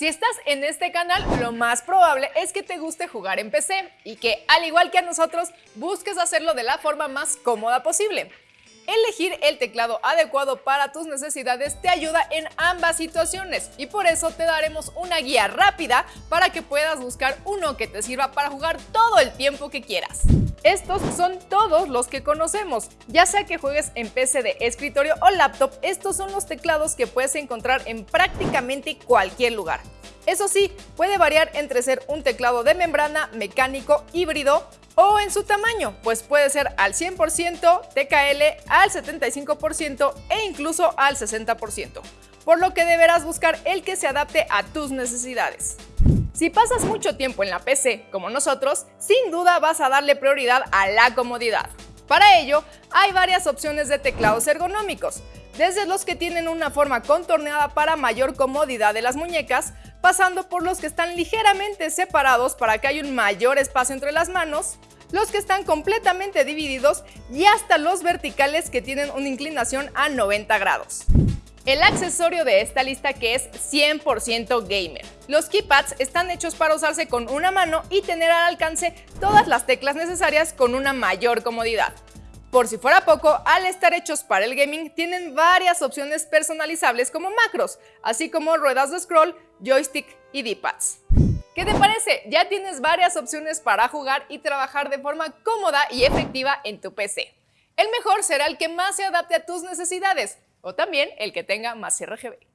Si estás en este canal, lo más probable es que te guste jugar en PC y que, al igual que a nosotros, busques hacerlo de la forma más cómoda posible. Elegir el teclado adecuado para tus necesidades te ayuda en ambas situaciones y por eso te daremos una guía rápida para que puedas buscar uno que te sirva para jugar todo el tiempo que quieras. Estos son todos los que conocemos, ya sea que juegues en PC de escritorio o laptop, estos son los teclados que puedes encontrar en prácticamente cualquier lugar. Eso sí, puede variar entre ser un teclado de membrana, mecánico, híbrido o en su tamaño, pues puede ser al 100%, TKL, al 75% e incluso al 60%, por lo que deberás buscar el que se adapte a tus necesidades. Si pasas mucho tiempo en la PC, como nosotros, sin duda vas a darle prioridad a la comodidad. Para ello, hay varias opciones de teclados ergonómicos, desde los que tienen una forma contorneada para mayor comodidad de las muñecas, pasando por los que están ligeramente separados para que haya un mayor espacio entre las manos, los que están completamente divididos y hasta los verticales que tienen una inclinación a 90 grados. El accesorio de esta lista que es 100% gamer. Los keypads están hechos para usarse con una mano y tener al alcance todas las teclas necesarias con una mayor comodidad. Por si fuera poco, al estar hechos para el gaming, tienen varias opciones personalizables como macros, así como ruedas de scroll, joystick y D-pads. ¿Qué te parece? Ya tienes varias opciones para jugar y trabajar de forma cómoda y efectiva en tu PC. El mejor será el que más se adapte a tus necesidades, o también el que tenga más RGB.